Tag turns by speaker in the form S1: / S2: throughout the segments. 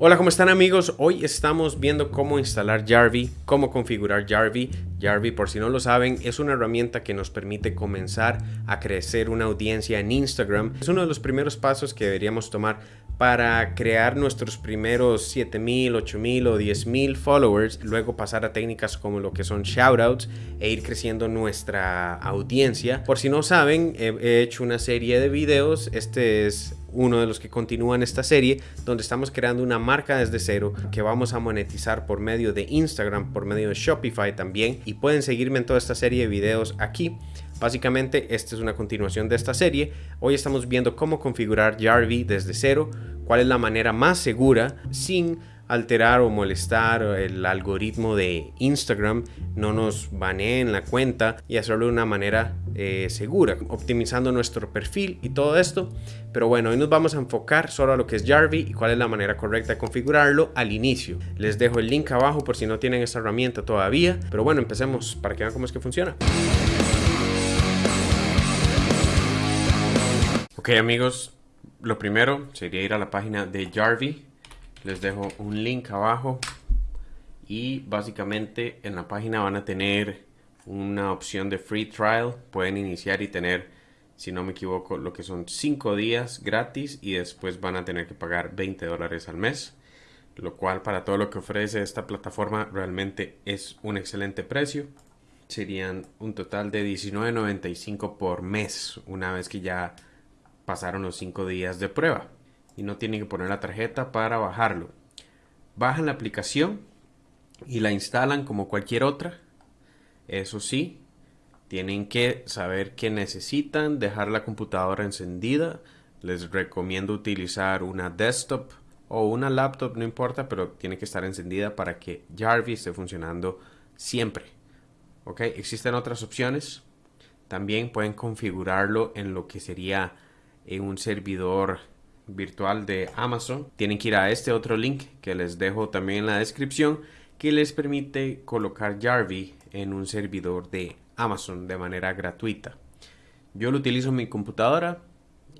S1: Hola, ¿cómo están amigos? Hoy estamos viendo cómo instalar Jarvee, cómo configurar Jarvee. Jarvee, por si no lo saben, es una herramienta que nos permite comenzar a crecer una audiencia en Instagram. Es uno de los primeros pasos que deberíamos tomar para crear nuestros primeros 7000, 8000 o 10000 followers, luego pasar a técnicas como lo que son shoutouts e ir creciendo nuestra audiencia. Por si no saben, he hecho una serie de videos. Este es uno de los que continúan esta serie, donde estamos creando una marca desde cero que vamos a monetizar por medio de Instagram, por medio de Shopify también. Y pueden seguirme en toda esta serie de videos aquí. Básicamente, esta es una continuación de esta serie. Hoy estamos viendo cómo configurar Jarvee desde cero, cuál es la manera más segura sin alterar o molestar el algoritmo de Instagram, no nos baneen la cuenta y hacerlo de una manera eh, segura, optimizando nuestro perfil y todo esto. Pero bueno, hoy nos vamos a enfocar solo a lo que es Jarvee y cuál es la manera correcta de configurarlo al inicio. Les dejo el link abajo por si no tienen esta herramienta todavía. Pero bueno, empecemos para que vean cómo es que funciona. Ok amigos, lo primero sería ir a la página de Jarvee les dejo un link abajo y básicamente en la página van a tener una opción de free trial. Pueden iniciar y tener si no me equivoco lo que son 5 días gratis y después van a tener que pagar 20 dólares al mes lo cual para todo lo que ofrece esta plataforma realmente es un excelente precio. Serían un total de $19.95 por mes una vez que ya pasaron los 5 días de prueba y no tienen que poner la tarjeta para bajarlo. Bajan la aplicación y la instalan como cualquier otra. Eso sí, tienen que saber que necesitan dejar la computadora encendida. Les recomiendo utilizar una desktop o una laptop, no importa, pero tiene que estar encendida para que Jarvis esté funcionando siempre. ¿Ok? Existen otras opciones. También pueden configurarlo en lo que sería en un servidor virtual de Amazon, tienen que ir a este otro link que les dejo también en la descripción que les permite colocar Jarvee en un servidor de Amazon de manera gratuita. Yo lo utilizo en mi computadora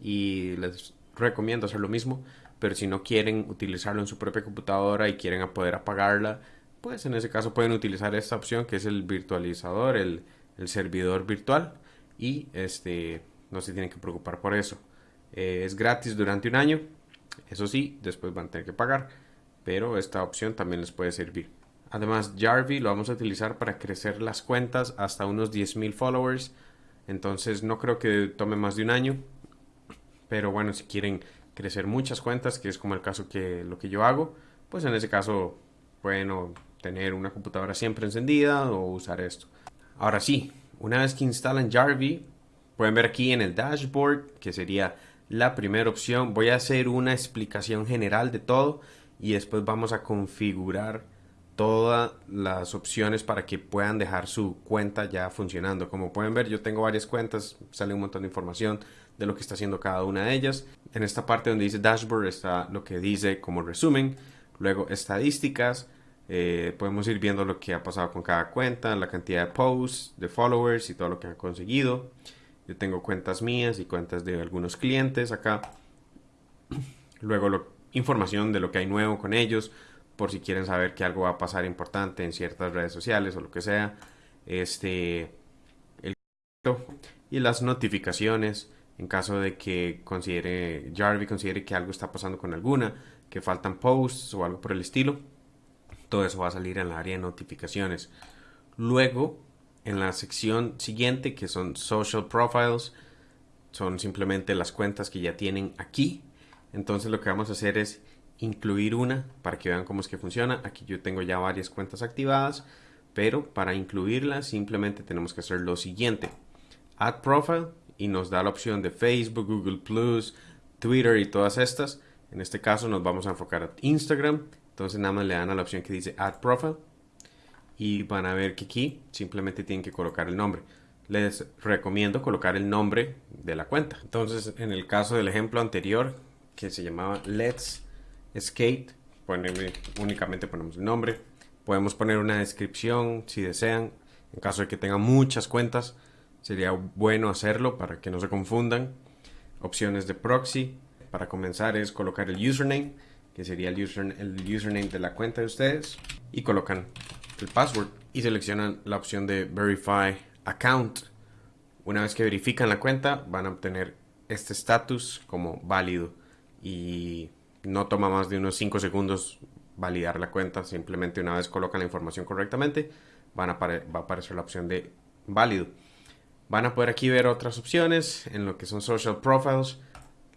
S1: y les recomiendo hacer lo mismo, pero si no quieren utilizarlo en su propia computadora y quieren poder apagarla, pues en ese caso pueden utilizar esta opción que es el virtualizador, el, el servidor virtual y este no se tienen que preocupar por eso. Eh, es gratis durante un año. Eso sí, después van a tener que pagar. Pero esta opción también les puede servir. Además, Jarvee lo vamos a utilizar para crecer las cuentas hasta unos 10.000 followers. Entonces no creo que tome más de un año. Pero bueno, si quieren crecer muchas cuentas, que es como el caso que lo que yo hago, pues en ese caso pueden tener una computadora siempre encendida o usar esto. Ahora sí, una vez que instalan Jarvee, pueden ver aquí en el dashboard, que sería la primera opción. Voy a hacer una explicación general de todo y después vamos a configurar todas las opciones para que puedan dejar su cuenta ya funcionando. Como pueden ver, yo tengo varias cuentas, sale un montón de información de lo que está haciendo cada una de ellas. En esta parte donde dice dashboard está lo que dice como resumen, luego estadísticas, eh, podemos ir viendo lo que ha pasado con cada cuenta, la cantidad de posts, de followers y todo lo que ha conseguido. Yo tengo cuentas mías y cuentas de algunos clientes acá. Luego información de lo que hay nuevo con ellos, por si quieren saber que algo va a pasar importante en ciertas redes sociales o lo que sea. Este, el y las notificaciones en caso de que considere Jarvie considere que algo está pasando con alguna, que faltan posts o algo por el estilo. Todo eso va a salir en la área de notificaciones. Luego en la sección siguiente que son social profiles son simplemente las cuentas que ya tienen aquí. Entonces lo que vamos a hacer es incluir una para que vean cómo es que funciona. Aquí yo tengo ya varias cuentas activadas pero para incluirla simplemente tenemos que hacer lo siguiente. Add profile y nos da la opción de Facebook, Google Plus, Twitter y todas estas. En este caso nos vamos a enfocar a Instagram. Entonces nada más le dan a la opción que dice add profile y van a ver que aquí simplemente tienen que colocar el nombre. Les recomiendo colocar el nombre de la cuenta. Entonces, en el caso del ejemplo anterior, que se llamaba Let's Skate, únicamente ponemos el nombre. Podemos poner una descripción si desean. En caso de que tengan muchas cuentas, sería bueno hacerlo para que no se confundan. Opciones de proxy. Para comenzar es colocar el username, que sería el, el username de la cuenta de ustedes, y colocan el password y seleccionan la opción de Verify Account. Una vez que verifican la cuenta, van a obtener este estatus como válido y no toma más de unos 5 segundos validar la cuenta. Simplemente una vez colocan la información correctamente, van a va a aparecer la opción de válido. Van a poder aquí ver otras opciones en lo que son social profiles,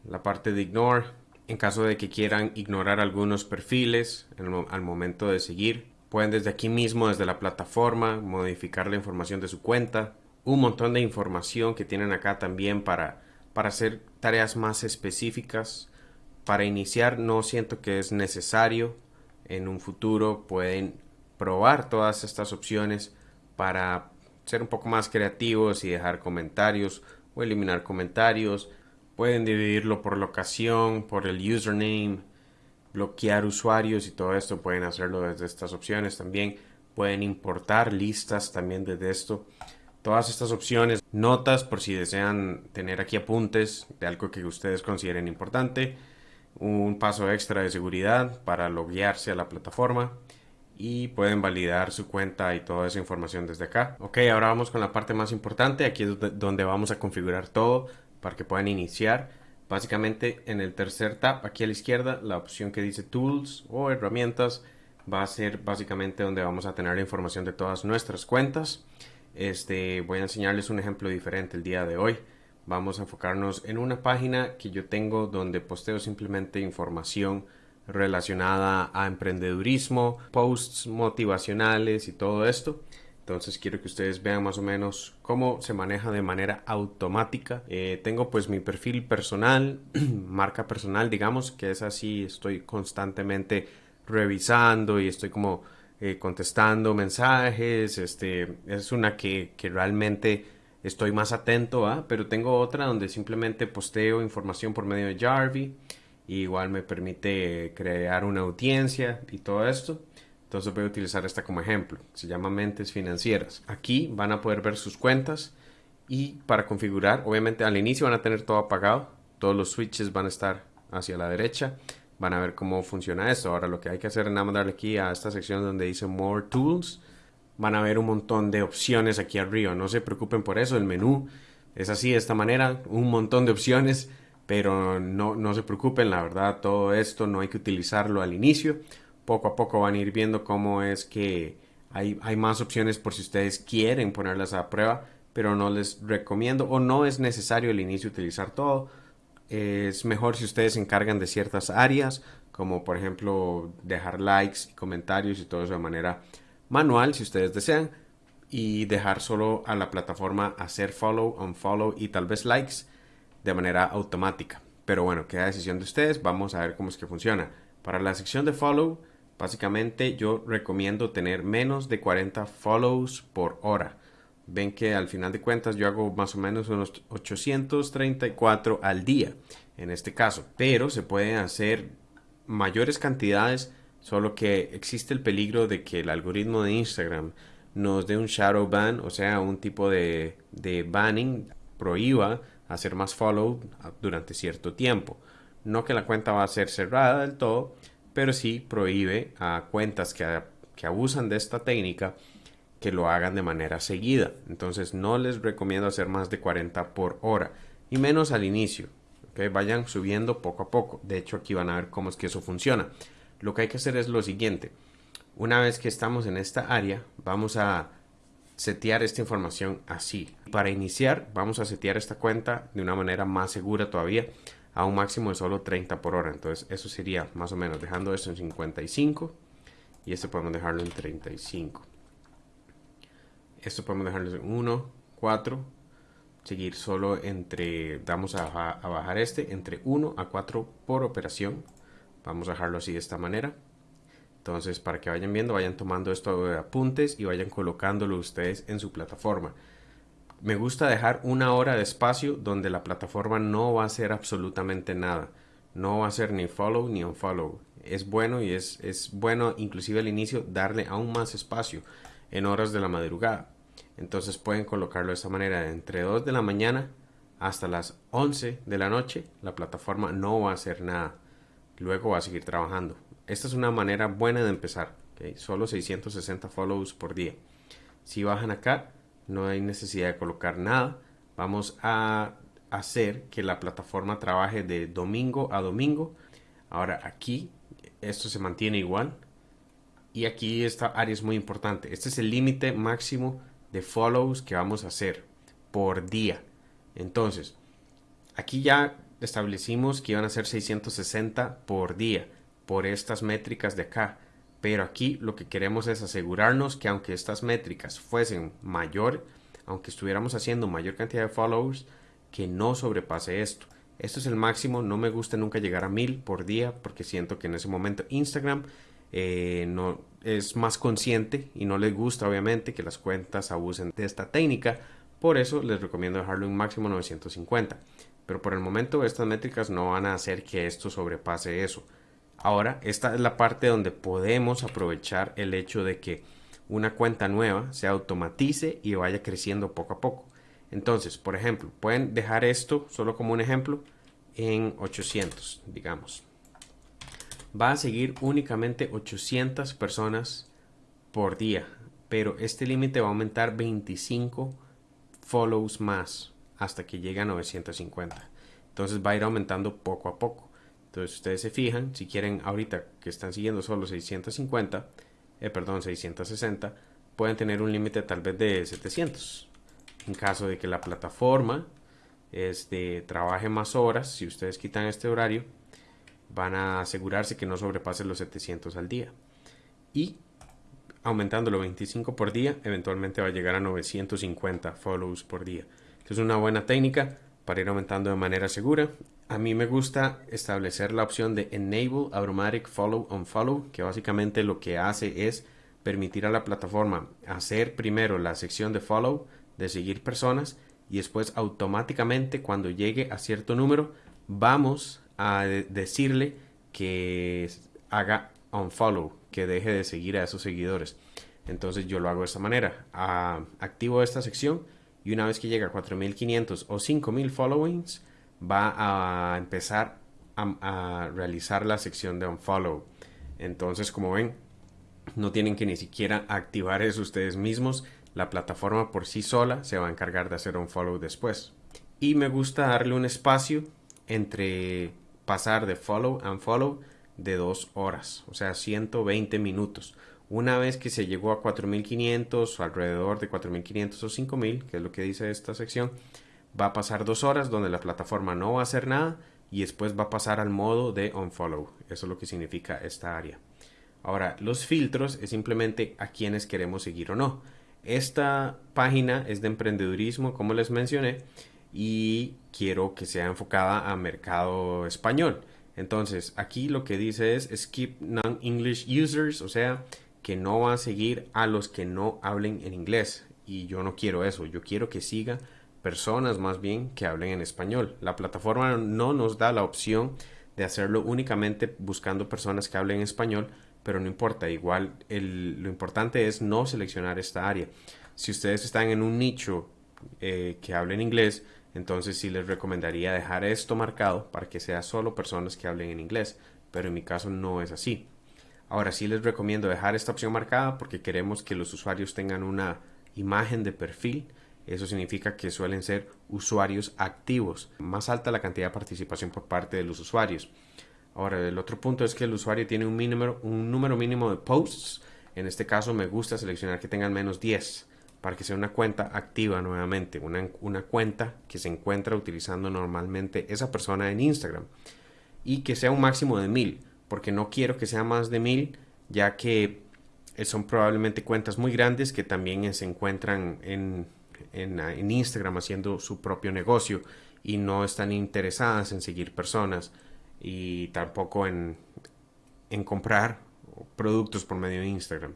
S1: la parte de ignore, en caso de que quieran ignorar algunos perfiles al momento de seguir. Pueden desde aquí mismo, desde la plataforma, modificar la información de su cuenta. Un montón de información que tienen acá también para, para hacer tareas más específicas. Para iniciar no siento que es necesario. En un futuro pueden probar todas estas opciones para ser un poco más creativos y dejar comentarios o eliminar comentarios. Pueden dividirlo por locación, por el username, bloquear usuarios y todo esto. Pueden hacerlo desde estas opciones también. Pueden importar listas también desde esto. Todas estas opciones, notas por si desean tener aquí apuntes de algo que ustedes consideren importante. Un paso extra de seguridad para loguearse a la plataforma y pueden validar su cuenta y toda esa información desde acá. Ok, ahora vamos con la parte más importante. Aquí es donde vamos a configurar todo para que puedan iniciar. Básicamente en el tercer tab aquí a la izquierda la opción que dice Tools o herramientas va a ser básicamente donde vamos a tener la información de todas nuestras cuentas. Este, voy a enseñarles un ejemplo diferente el día de hoy. Vamos a enfocarnos en una página que yo tengo donde posteo simplemente información relacionada a emprendedurismo, posts motivacionales y todo esto. Entonces quiero que ustedes vean más o menos cómo se maneja de manera automática. Eh, tengo pues mi perfil personal, marca personal digamos, que es así, estoy constantemente revisando y estoy como eh, contestando mensajes. Este, es una que, que realmente estoy más atento a, pero tengo otra donde simplemente posteo información por medio de Jarvie igual me permite crear una audiencia y todo esto. Entonces voy a utilizar esta como ejemplo. Se llama Mentes Financieras. Aquí van a poder ver sus cuentas y para configurar, obviamente al inicio van a tener todo apagado. Todos los switches van a estar hacia la derecha. Van a ver cómo funciona esto. Ahora lo que hay que hacer es nada más darle aquí a esta sección donde dice More Tools. Van a ver un montón de opciones aquí arriba. No se preocupen por eso. El menú es así, de esta manera. Un montón de opciones pero no, no se preocupen, la verdad, todo esto no hay que utilizarlo al inicio. Poco a poco van a ir viendo cómo es que hay, hay más opciones por si ustedes quieren ponerlas a prueba, pero no les recomiendo o no es necesario al inicio utilizar todo. Es mejor si ustedes se encargan de ciertas áreas, como por ejemplo dejar likes y comentarios y todo eso de manera manual si ustedes desean y dejar solo a la plataforma hacer follow, unfollow y tal vez likes de manera automática. Pero bueno, queda decisión de ustedes. Vamos a ver cómo es que funciona. Para la sección de follow, básicamente yo recomiendo tener menos de 40 follows por hora. Ven que al final de cuentas yo hago más o menos unos 834 al día en este caso. Pero se pueden hacer mayores cantidades, solo que existe el peligro de que el algoritmo de Instagram nos dé un shadow ban, o sea, un tipo de, de banning, prohíba hacer más follow durante cierto tiempo. No que la cuenta va a ser cerrada del todo, pero sí prohíbe a cuentas que, que abusan de esta técnica que lo hagan de manera seguida. Entonces no les recomiendo hacer más de 40 por hora y menos al inicio. que Vayan subiendo poco a poco. De hecho aquí van a ver cómo es que eso funciona. Lo que hay que hacer es lo siguiente. Una vez que estamos en esta área, vamos a setear esta información así. Para iniciar vamos a setear esta cuenta de una manera más segura todavía a un máximo de solo 30 por hora. Entonces eso sería más o menos dejando esto en 55 y esto podemos dejarlo en 35. Esto podemos dejarlo en 1, 4, seguir solo entre, vamos a, a bajar este entre 1 a 4 por operación. Vamos a dejarlo así de esta manera. Entonces, para que vayan viendo, vayan tomando esto de apuntes y vayan colocándolo ustedes en su plataforma. Me gusta dejar una hora de espacio donde la plataforma no va a hacer absolutamente nada. No va a hacer ni follow ni unfollow. Es bueno y es, es bueno inclusive al inicio darle aún más espacio en horas de la madrugada. Entonces pueden colocarlo de esta manera. Entre 2 de la mañana hasta las 11 de la noche la plataforma no va a hacer nada luego va a seguir trabajando. Esta es una manera buena de empezar. Solo 660 follows por día. Si bajan acá, no hay necesidad de colocar nada. Vamos a hacer que la plataforma trabaje de domingo a domingo. Ahora aquí esto se mantiene igual. Y aquí esta área es muy importante. Este es el límite máximo de follows que vamos a hacer por día. Entonces, aquí ya establecimos que iban a ser 660 por día por estas métricas de acá. Pero aquí lo que queremos es asegurarnos que aunque estas métricas fuesen mayor, aunque estuviéramos haciendo mayor cantidad de followers, que no sobrepase esto. Esto es el máximo, no me gusta nunca llegar a mil por día porque siento que en ese momento Instagram eh, no es más consciente y no les gusta obviamente que las cuentas abusen de esta técnica. Por eso les recomiendo dejarlo en máximo 950. Pero por el momento estas métricas no van a hacer que esto sobrepase eso. Ahora, esta es la parte donde podemos aprovechar el hecho de que una cuenta nueva se automatice y vaya creciendo poco a poco. Entonces, por ejemplo, pueden dejar esto, solo como un ejemplo, en 800, digamos. Va a seguir únicamente 800 personas por día, pero este límite va a aumentar 25 follows más hasta que llegue a 950. Entonces va a ir aumentando poco a poco. Entonces ustedes se fijan, si quieren ahorita que están siguiendo solo 650, eh, perdón, 660, pueden tener un límite tal vez de 700 en caso de que la plataforma este, trabaje más horas, si ustedes quitan este horario, van a asegurarse que no sobrepase los 700 al día. Y aumentándolo 25 por día, eventualmente va a llegar a 950 follows por día. es una buena técnica para ir aumentando de manera segura. A mí me gusta establecer la opción de Enable Automatic Follow on Follow, que básicamente lo que hace es permitir a la plataforma hacer primero la sección de follow, de seguir personas y después automáticamente cuando llegue a cierto número vamos a decirle que haga unfollow, que deje de seguir a esos seguidores. Entonces yo lo hago de esta manera. Ah, activo esta sección y una vez que llega a 4500 o 5000 followings va a empezar a, realizar la sección de unfollow. Entonces como ven no tienen que ni siquiera activar eso ustedes mismos la plataforma por sí sola se va a encargar de hacer un follow después. Y me gusta darle un espacio entre pasar de follow and follow de dos horas, o sea, 120 minutos. Una vez que se llegó a 4500 o alrededor de 4500 o 5000, que es lo que dice esta sección, va a pasar dos horas donde la plataforma no va a hacer nada y después va a pasar al modo de unfollow. Eso es lo que significa esta área. Ahora, los filtros es simplemente a quienes queremos seguir o no. Esta página es de emprendedurismo, como les mencioné, y quiero que sea enfocada a mercado español. Entonces, aquí lo que dice es skip non-English users, o sea, que no va a seguir a los que no hablen en inglés. Y yo no quiero eso, yo quiero que siga personas más bien que hablen en español. La plataforma no nos da la opción de hacerlo únicamente buscando personas que hablen español, pero no importa, igual lo importante es no seleccionar esta área. Si ustedes están en un nicho eh, que hablen inglés, entonces sí les recomendaría dejar esto marcado para que sea solo personas que hablen en inglés, pero en mi caso no es así. Ahora sí les recomiendo dejar esta opción marcada porque queremos que los usuarios tengan una imagen de perfil. Eso significa que suelen ser usuarios activos. Más alta la cantidad de participación por parte de los usuarios. Ahora, el otro punto es que el usuario tiene un, mínimo, un número mínimo de posts. En este caso me gusta seleccionar que tengan menos 10 para que sea una cuenta activa nuevamente, una, una cuenta que se encuentra utilizando normalmente esa persona en Instagram y que sea un máximo de 1000, porque no quiero que sea más de 1000, ya que son probablemente cuentas muy grandes que también se encuentran en, en, en Instagram haciendo su propio negocio y no están interesadas en seguir personas y tampoco en, en comprar productos por medio de Instagram.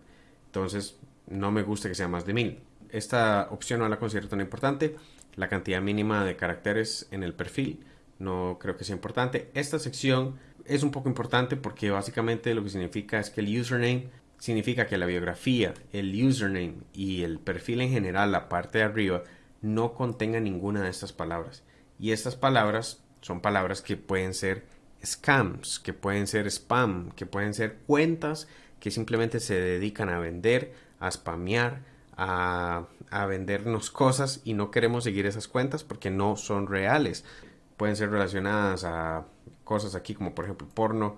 S1: Entonces, no me gusta que sea más de mil. Esta opción no la considero tan importante. La cantidad mínima de caracteres en el perfil no creo que sea importante. Esta sección es un poco importante porque básicamente lo que significa es que el username significa que la biografía, el username y el perfil en general, la parte de arriba, no contenga ninguna de estas palabras. Y estas palabras son palabras que pueden ser scams, que pueden ser spam, que pueden ser cuentas que simplemente se dedican a vender, a spamear, a, a vendernos cosas y no queremos seguir esas cuentas porque no son reales. Pueden ser relacionadas a cosas aquí como por ejemplo porno,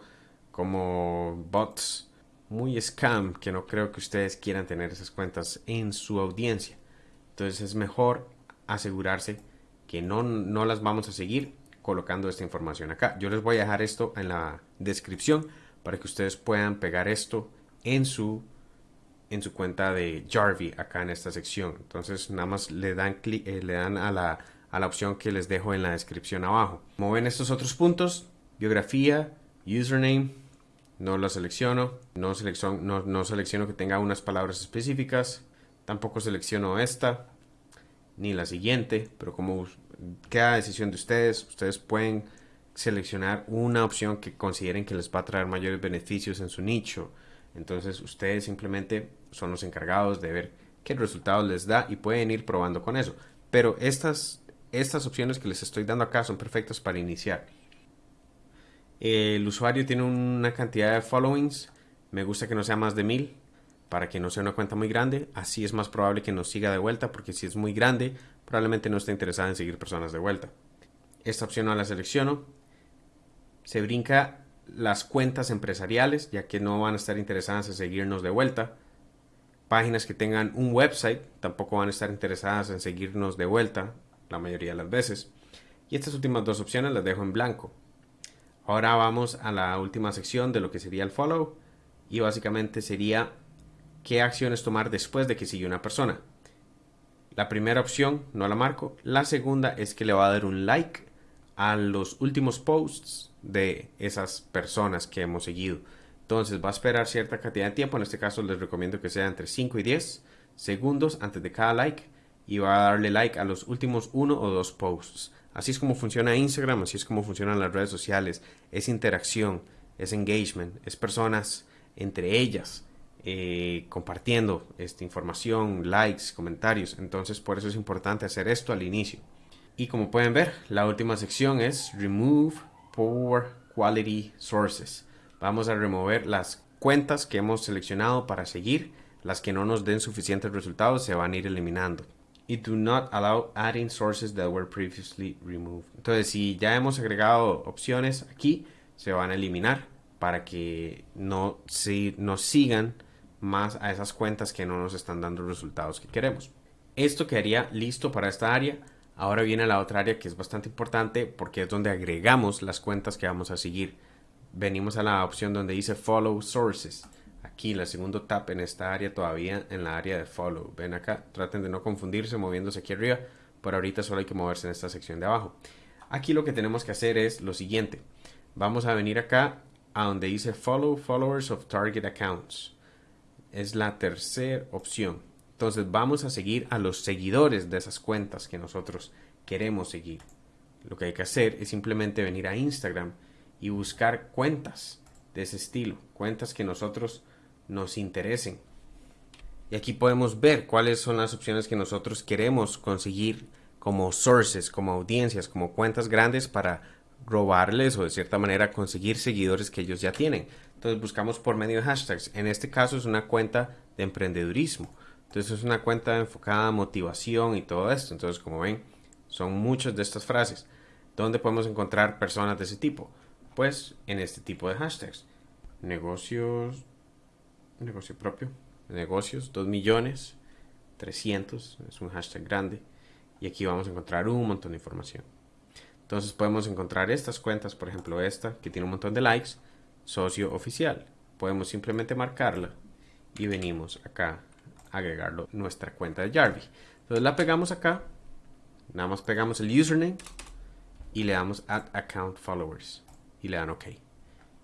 S1: como bots, muy scam, que no creo que ustedes quieran tener esas cuentas en su audiencia. Entonces es mejor asegurarse que no, no las vamos a seguir colocando esta información acá. Yo les voy a dejar esto en la descripción para que ustedes puedan pegar esto en su en su cuenta de Jarvie acá en esta sección. Entonces nada más le dan eh, le dan a la, a la opción que les dejo en la descripción abajo. Como ven estos otros puntos, biografía, username, no lo selecciono, no selecciono, no, no selecciono que tenga unas palabras específicas, tampoco selecciono esta, ni la siguiente, pero como queda decisión de ustedes, ustedes pueden seleccionar una opción que consideren que les va a traer mayores beneficios en su nicho. Entonces ustedes simplemente son los encargados de ver qué resultados les da y pueden ir probando con eso. Pero estas, estas opciones que les estoy dando acá son perfectas para iniciar. El usuario tiene una cantidad de followings. Me gusta que no sea más de mil para que no sea una cuenta muy grande. Así es más probable que nos siga de vuelta porque si es muy grande probablemente no esté interesada en seguir personas de vuelta. Esta opción no la selecciono. Se brinca las cuentas empresariales ya que no van a estar interesadas en seguirnos de vuelta. Páginas que tengan un website tampoco van a estar interesadas en seguirnos de vuelta la mayoría de las veces. Y estas últimas dos opciones las dejo en blanco. Ahora vamos a la última sección de lo que sería el follow y básicamente sería qué acciones tomar después de que sigue una persona. La primera opción no la marco, la segunda es que le va a dar un like a los últimos posts de esas personas que hemos seguido. Entonces va a esperar cierta cantidad de tiempo, en este caso les recomiendo que sea entre 5 y 10 segundos antes de cada like y va a darle like a los últimos uno o dos posts. Así es como funciona Instagram, así es como funcionan las redes sociales. Es interacción, es engagement, es personas entre ellas eh, compartiendo esta información, likes, comentarios. Entonces por eso es importante hacer esto al inicio. Y como pueden ver, la última sección es Remove Poor Quality Sources. Vamos a remover las cuentas que hemos seleccionado para seguir. Las que no nos den suficientes resultados se van a ir eliminando y do not allow adding sources that were previously removed. Entonces, si ya hemos agregado opciones aquí, se van a eliminar para que no si, nos sigan más a esas cuentas que no nos están dando los resultados que queremos. Esto quedaría listo para esta área. Ahora viene la otra área que es bastante importante porque es donde agregamos las cuentas que vamos a seguir. Venimos a la opción donde dice Follow Sources aquí la segundo tab en esta área todavía en la área de follow. Ven acá traten de no confundirse moviéndose aquí arriba. Por ahorita solo hay que moverse en esta sección de abajo. Aquí lo que tenemos que hacer es lo siguiente. Vamos a venir acá a donde dice follow followers of target accounts. Es la tercera opción. Entonces vamos a seguir a los seguidores de esas cuentas que nosotros queremos seguir. Lo que hay que hacer es simplemente venir a Instagram y buscar cuentas de ese estilo cuentas que nosotros nos interesen. Y aquí podemos ver cuáles son las opciones que nosotros queremos conseguir como sources, como audiencias, como cuentas grandes para robarles o de cierta manera conseguir seguidores que ellos ya tienen. Entonces buscamos por medio de hashtags. En este caso es una cuenta de emprendedurismo. Entonces es una cuenta enfocada a motivación y todo esto. Entonces como ven, son muchas de estas frases. ¿Dónde podemos encontrar personas de ese tipo? Pues en este tipo de hashtags. Negocios negocio propio, negocios, 2 millones 300, es un hashtag grande. Y aquí vamos a encontrar un montón de información. Entonces podemos encontrar estas cuentas, por ejemplo esta, que tiene un montón de likes, socio oficial. Podemos simplemente marcarla y venimos acá a agregarlo nuestra cuenta de Jarvis. Entonces la pegamos acá, nada más pegamos el username y le damos add account followers y le dan OK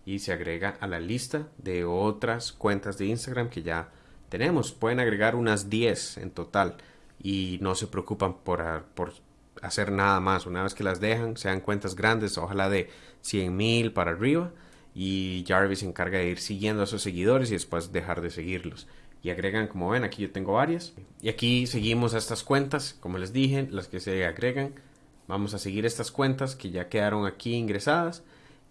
S1: y se agrega a la lista de otras cuentas de Instagram que ya tenemos. Pueden agregar unas 10 en total y no se preocupan por, por hacer nada más. Una vez que las dejan, sean cuentas grandes, ojalá de 100 mil para arriba. Y Jarvis se encarga de ir siguiendo a sus seguidores y después dejar de seguirlos. Y agregan, como ven, aquí yo tengo varias. Y aquí seguimos a estas cuentas, como les dije, las que se agregan. Vamos a seguir estas cuentas que ya quedaron aquí ingresadas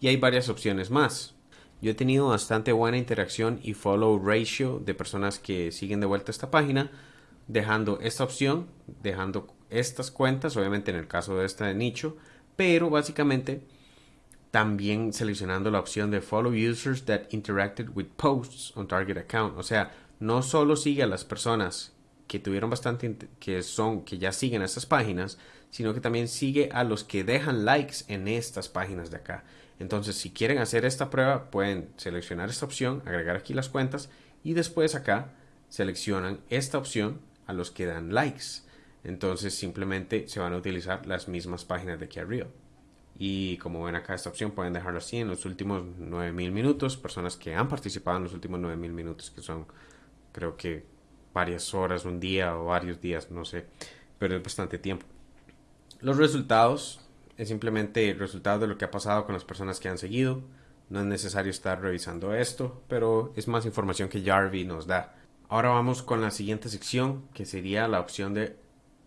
S1: y hay varias opciones más. Yo he tenido bastante buena interacción y follow ratio de personas que siguen de vuelta esta página, dejando esta opción, dejando estas cuentas, obviamente en el caso de esta de nicho, pero básicamente también seleccionando la opción de follow users that interacted with posts on target account. O sea, no solo sigue a las personas que tuvieron bastante, que son, que ya siguen estas páginas, sino que también sigue a los que dejan likes en estas páginas de acá. Entonces, si quieren hacer esta prueba, pueden seleccionar esta opción, agregar aquí las cuentas y después acá seleccionan esta opción a los que dan likes. Entonces, simplemente se van a utilizar las mismas páginas de aquí arriba. Y como ven acá esta opción, pueden dejarlo así en los últimos 9000 minutos. Personas que han participado en los últimos 9000 minutos, que son creo que varias horas, un día o varios días, no sé, pero es bastante tiempo. Los resultados es simplemente el resultado de lo que ha pasado con las personas que han seguido. No es necesario estar revisando esto, pero es más información que Jarvie nos da. Ahora vamos con la siguiente sección, que sería la opción de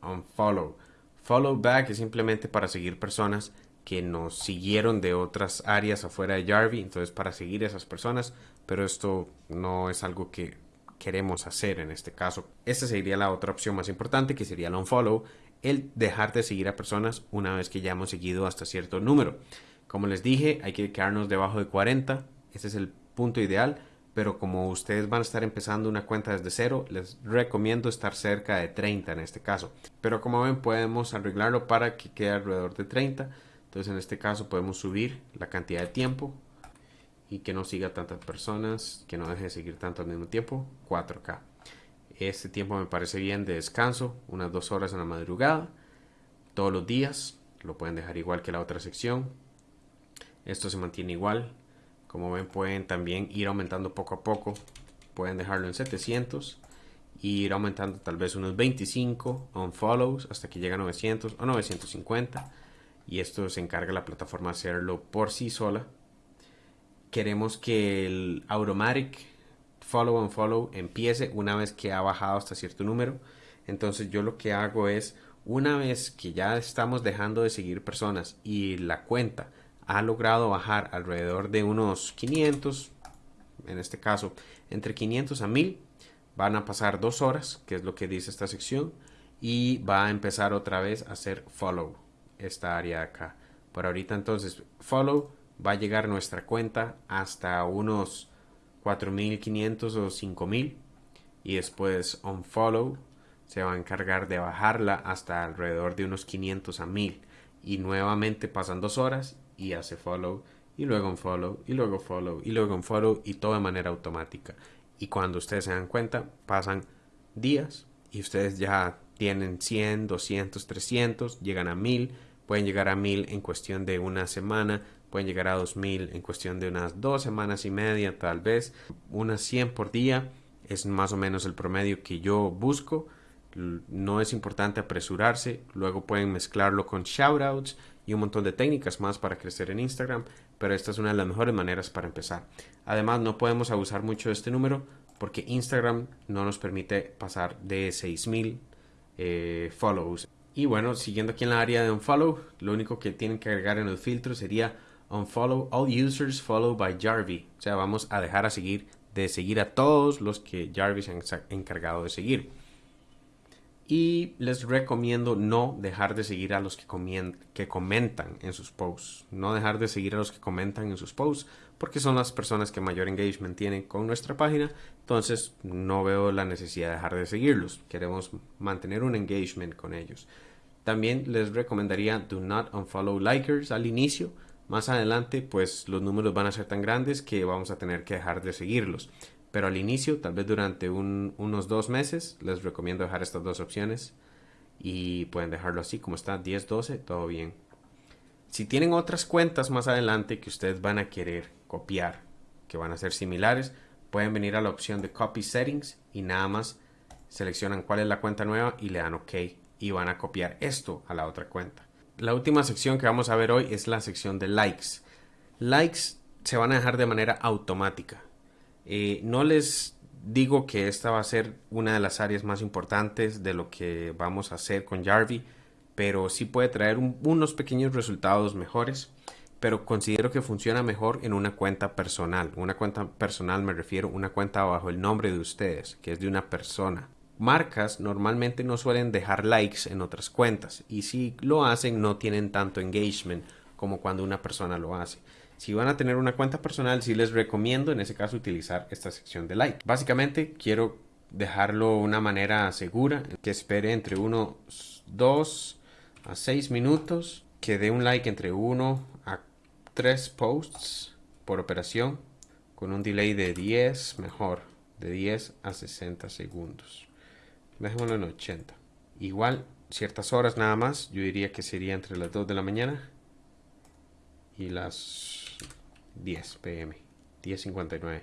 S1: unfollow. Follow back es simplemente para seguir personas que nos siguieron de otras áreas afuera de Jarvie, entonces para seguir esas personas, pero esto no es algo que queremos hacer en este caso. Esta sería la otra opción más importante, que sería el unfollow, el dejar de seguir a personas una vez que ya hemos seguido hasta cierto número. Como les dije, hay que quedarnos debajo de 40. Ese es el punto ideal. Pero como ustedes van a estar empezando una cuenta desde cero, les recomiendo estar cerca de 30 en este caso. Pero como ven, podemos arreglarlo para que quede alrededor de 30. Entonces en este caso podemos subir la cantidad de tiempo y que no siga tantas personas, que no deje de seguir tanto al mismo tiempo. 4K. Este tiempo me parece bien de descanso, unas dos horas en la madrugada, todos los días. Lo pueden dejar igual que la otra sección. Esto se mantiene igual. Como ven, pueden también ir aumentando poco a poco. Pueden dejarlo en 700 y ir aumentando tal vez unos 25 on follows hasta que llega a 900 o 950. Y esto se encarga la plataforma hacerlo por sí sola. Queremos que el Automatic follow and follow empiece una vez que ha bajado hasta cierto número. Entonces yo lo que hago es, una vez que ya estamos dejando de seguir personas y la cuenta ha logrado bajar alrededor de unos 500, en este caso entre 500 a 1000, van a pasar dos horas, que es lo que dice esta sección, y va a empezar otra vez a hacer follow, esta área acá. Por ahorita entonces follow va a llegar nuestra cuenta hasta unos 4500 o 5000 y después unfollow se va a encargar de bajarla hasta alrededor de unos 500 a 1000 y nuevamente pasan dos horas y hace follow y luego unfollow y luego follow y luego unfollow y todo de manera automática. Y cuando ustedes se dan cuenta pasan días y ustedes ya tienen 100, 200, 300, llegan a 1000, pueden llegar a 1000 en cuestión de una semana, pueden llegar a 2000 en cuestión de unas dos semanas y media, tal vez unas 100 por día es más o menos el promedio que yo busco. No es importante apresurarse, luego pueden mezclarlo con shoutouts y un montón de técnicas más para crecer en Instagram, pero esta es una de las mejores maneras para empezar. Además, no podemos abusar mucho de este número porque Instagram no nos permite pasar de 6000 eh, follows. Y bueno, siguiendo aquí en la área de un follow, lo único que tienen que agregar en el filtro sería unfollow all users followed by Jarvie. O sea, vamos a dejar a seguir de seguir a todos los que Jarvie se ha encargado de seguir. Y les recomiendo no dejar de seguir a los que, que comentan en sus posts. No dejar de seguir a los que comentan en sus posts porque son las personas que mayor engagement tienen con nuestra página. Entonces no veo la necesidad de dejar de seguirlos. Queremos mantener un engagement con ellos. También les recomendaría do not unfollow likers al inicio más adelante, pues los números van a ser tan grandes que vamos a tener que dejar de seguirlos. Pero al inicio, tal vez durante unos dos meses, les recomiendo dejar estas dos opciones y pueden dejarlo así como está, 10, 12, todo bien. Si tienen otras cuentas más adelante que ustedes van a querer copiar, que van a ser similares, pueden venir a la opción de Copy Settings y nada más seleccionan cuál es la cuenta nueva y le dan OK y van a copiar esto a la otra cuenta la última sección que vamos a ver hoy es la sección de likes. Likes se van a dejar de manera automática. Eh, no les digo que esta va a ser una de las áreas más importantes de lo que vamos a hacer con Jarvie, pero sí puede traer unos pequeños resultados mejores. pero considero que funciona mejor en una cuenta personal. Una cuenta personal me refiero a una cuenta bajo el nombre de ustedes, que es de una persona. Marcas normalmente no suelen dejar likes en otras cuentas y si lo hacen no tienen tanto engagement como cuando una persona lo hace. Si van a tener una cuenta personal, sí les recomiendo en ese caso utilizar esta sección de like. Básicamente quiero dejarlo de una manera segura, que espere entre unos 2 a 6 minutos, que dé un like entre 1 a 3 posts por operación, con un delay de 10, mejor, de 10 a 60 segundos. Dejémoslo en 80. Igual, ciertas horas nada más, yo diría que sería entre las 2 de la mañana y las 10 pm, 10.59.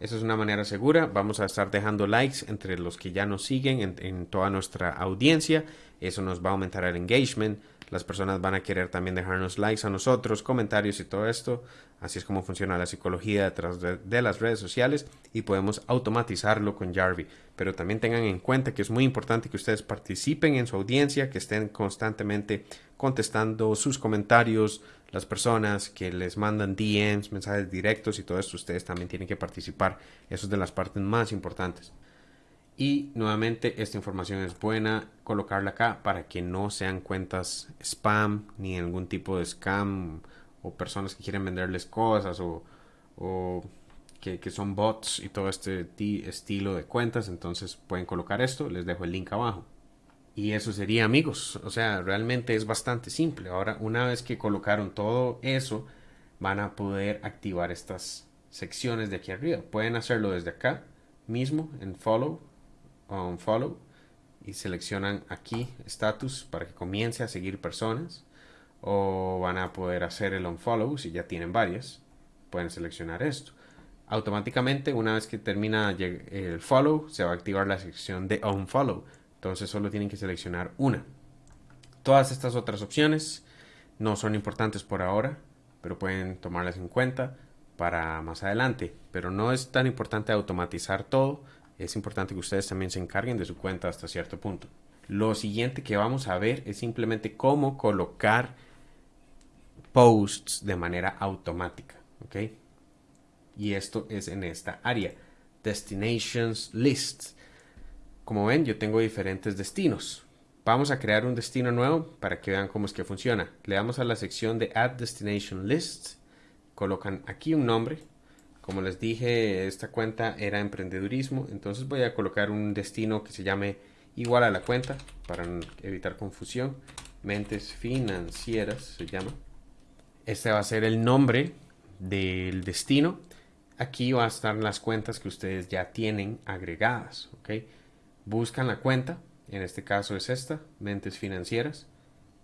S1: Esa es una manera segura. Vamos a estar dejando likes entre los que ya nos siguen en, toda nuestra audiencia. Eso nos va a aumentar el engagement. Las personas van a querer también dejarnos likes a nosotros, comentarios y todo esto. Así es como funciona la psicología detrás de, las redes sociales y podemos automatizarlo con Jarvis. Pero también tengan en cuenta que es muy importante que ustedes participen en su audiencia, que estén constantemente contestando sus comentarios, las personas que les mandan DMs, mensajes directos y todo esto, ustedes también tienen que participar. Eso es de las partes más importantes. Y nuevamente esta información es buena colocarla acá para que no sean cuentas spam ni algún tipo de scam o personas que quieren venderles cosas o, que, que, son bots y todo este estilo de cuentas. Entonces pueden colocar esto, les dejo el link abajo. Y eso sería amigos. O sea, realmente es bastante simple. Ahora, una vez que colocaron todo eso, van a poder activar estas secciones de aquí arriba. Pueden hacerlo desde acá mismo en follow o en follow y seleccionan aquí status para que comience a seguir personas o van a poder hacer el unfollow si ya tienen varias pueden seleccionar esto automáticamente una vez que termina el follow se va a activar la sección de unfollow entonces solo tienen que seleccionar una. Todas estas otras opciones no son importantes por ahora, pero pueden tomarlas en cuenta para más adelante. Pero no es tan importante automatizar todo, es importante que ustedes también se encarguen de su cuenta hasta cierto punto. Lo siguiente que vamos a ver es simplemente cómo colocar posts de manera automática. Y esto es en esta área, Destinations Lists. Como ven, yo tengo diferentes destinos. Vamos a crear un destino nuevo para que vean cómo es que funciona. Le damos a la sección de Add Destination List. Colocan aquí un nombre. Como les dije, esta cuenta era emprendedurismo. Entonces voy a colocar un destino que se llame igual a la cuenta para evitar confusión. Mentes financieras se llama. Este va a ser el nombre del destino. Aquí va a estar las cuentas que ustedes ya tienen agregadas. ¿ok? buscan la cuenta, en este caso es esta, mentes financieras,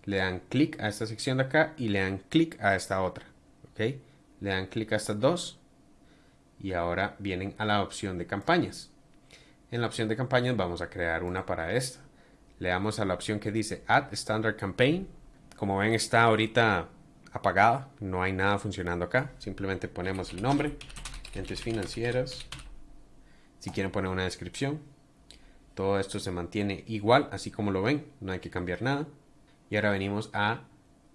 S1: le dan clic a esta sección de acá y le dan clic a esta otra, ¿ok? Le dan clic a estas dos y ahora vienen a la opción de campañas. En la opción de campañas vamos a crear una para esta. Le damos a la opción que dice Add Standard Campaign. Como ven está ahorita apagada, no hay nada funcionando acá. Simplemente ponemos el nombre, mentes financieras. Si quieren poner una descripción, todo esto se mantiene igual, así como lo ven, no hay que cambiar nada. Y ahora venimos a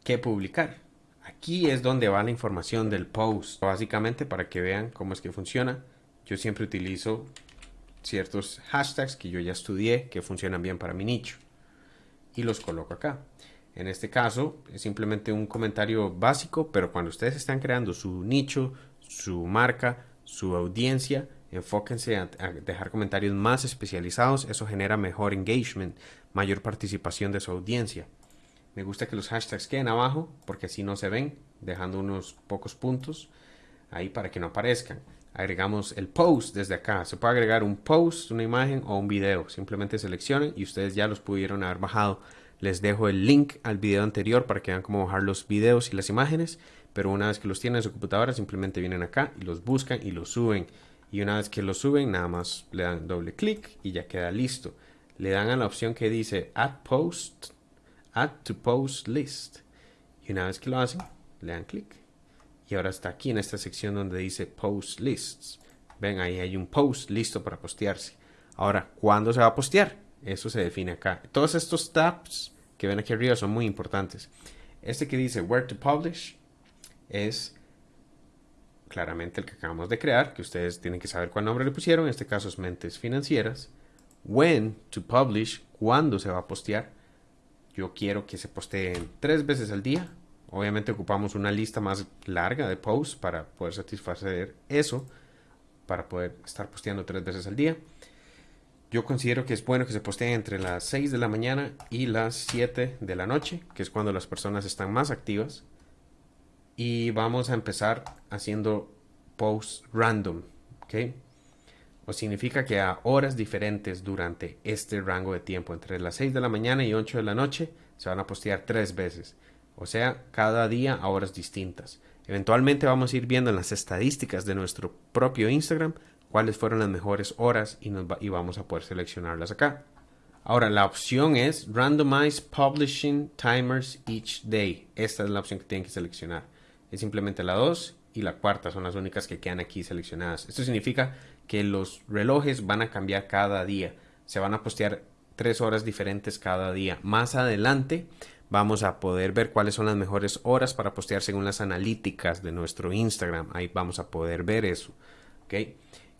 S1: qué publicar. Aquí es donde va la información del post. Básicamente para que vean cómo es que funciona. Yo siempre utilizo ciertos hashtags que yo ya estudié que funcionan bien para mi nicho. Y los coloco acá. En este caso es simplemente un comentario básico, pero cuando ustedes están creando su nicho, su marca, su audiencia, Enfóquense a, dejar comentarios más especializados, eso genera mejor engagement, mayor participación de su audiencia. Me gusta que los hashtags queden abajo porque así no se ven, dejando unos pocos puntos ahí para que no aparezcan. Agregamos el post desde acá. Se puede agregar un post, una imagen o un video. Simplemente seleccionen y ustedes ya los pudieron haber bajado. Les dejo el link al video anterior para que vean cómo bajar los videos y las imágenes. Pero una vez que los tienen en su computadora, simplemente vienen acá y los buscan y los suben y una vez que lo suben nada más le dan doble clic y ya queda listo le dan a la opción que dice add post add to post list. Y una vez que lo hacen le dan clic. Y ahora está aquí en esta sección donde dice post lists. Ven ahí hay un post listo para postearse. Ahora ¿cuándo se va a postear? eso se define acá. Todos estos tabs que ven aquí arriba son muy importantes. Este que dice where to publish es claramente el que acabamos de crear, que ustedes tienen que saber cuál nombre le pusieron, en este caso es Mentes Financieras. When to publish, cuándo se va a postear. Yo quiero que se posteen tres veces al día. Obviamente ocupamos una lista más larga de posts para poder satisfacer eso, para poder estar posteando tres veces al día. Yo considero que es bueno que se posteen entre las 6 de la mañana y las 7 de la noche, que es cuando las personas están más activas y vamos a empezar haciendo posts random, ¿ok? O significa que a horas diferentes durante este rango de tiempo, entre las 6 de la mañana y 8 de la noche, se van a postear tres veces. O sea, cada día a horas distintas. Eventualmente vamos a ir viendo en las estadísticas de nuestro propio Instagram cuáles fueron las mejores horas y, nos y vamos a poder seleccionarlas acá. Ahora, la opción es Randomize Publishing Timers Each Day. Esta es la opción que tienen que seleccionar es simplemente la 2 y la cuarta son las únicas que quedan aquí seleccionadas. Esto significa que los relojes van a cambiar cada día. Se van a postear tres horas diferentes cada día. Más adelante vamos a poder ver cuáles son las mejores horas para postear según las analíticas de nuestro Instagram. Ahí vamos a poder ver eso.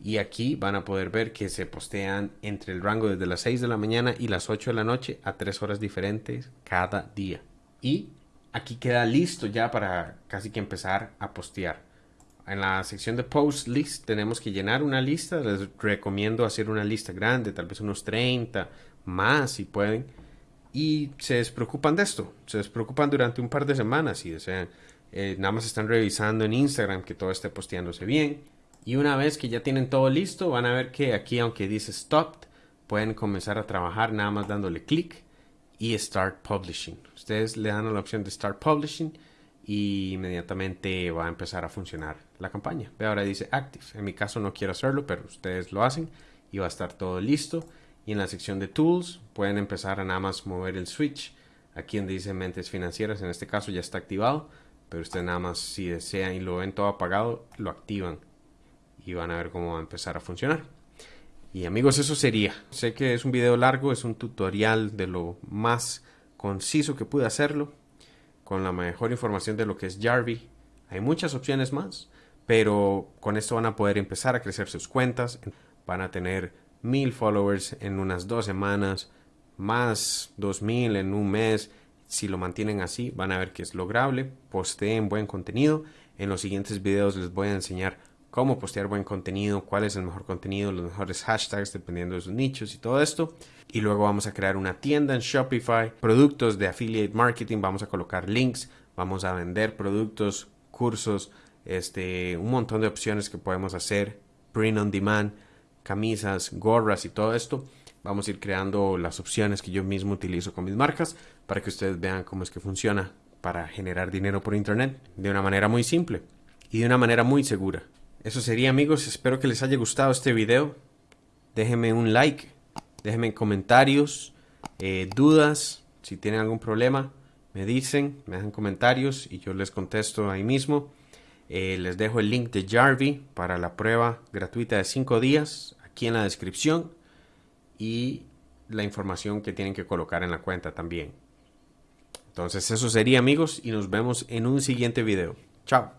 S1: Y aquí van a poder ver que se postean entre el rango desde las 6 de la mañana y las 8 de la noche a tres horas diferentes cada día. Y aquí queda listo ya para casi que empezar a postear. En la sección de post list tenemos que llenar una lista. Les recomiendo hacer una lista grande, tal vez unos 30 más si pueden. Y se despreocupan de esto. Se despreocupan durante un par de semanas si desean. Eh, nada más están revisando en Instagram que todo esté posteándose bien. Y una vez que ya tienen todo listo, van a ver que aquí, aunque dice stopped, pueden comenzar a trabajar nada más dándole clic y Start Publishing. Ustedes le dan la opción de Start Publishing y inmediatamente va a empezar a funcionar la campaña. Ve ahora dice Active. En mi caso no quiero hacerlo, pero ustedes lo hacen y va a estar todo listo. Y en la sección de Tools pueden empezar a nada más mover el switch. Aquí donde dice Mentes Financieras, en este caso ya está activado, pero ustedes nada más si desean y lo ven todo apagado, lo activan y van a ver cómo va a empezar a funcionar. Y amigos, eso sería. Sé que es un video largo, es un tutorial de lo más conciso que pude hacerlo, con la mejor información de lo que es Jarvie. Hay muchas opciones más, pero con esto van a poder empezar a crecer sus cuentas. Van a tener mil followers en unas dos semanas, más dos mil en un mes. Si lo mantienen así, van a ver que es lograble. Posteen buen contenido. En los siguientes videos les voy a enseñar cómo postear buen contenido, cuál es el mejor contenido, los mejores hashtags dependiendo de sus nichos y todo esto. Y luego vamos a crear una tienda en Shopify, productos de affiliate marketing, vamos a colocar links, vamos a vender productos, cursos, este, un montón de opciones que podemos hacer, print on demand, camisas, gorras y todo esto. Vamos a ir creando las opciones que yo mismo utilizo con mis marcas para que ustedes vean cómo es que funciona para generar dinero por internet de una manera muy simple y de una manera muy segura. Eso sería amigos, espero que les haya gustado este video. Déjenme un like, déjenme comentarios, eh, dudas, si tienen algún problema, me dicen, me dejan comentarios y yo les contesto ahí mismo. Eh, les dejo el link de Jarvie para la prueba gratuita de 5 días aquí en la descripción y la información que tienen que colocar en la cuenta también. Entonces eso sería amigos y nos vemos en un siguiente video. Chao.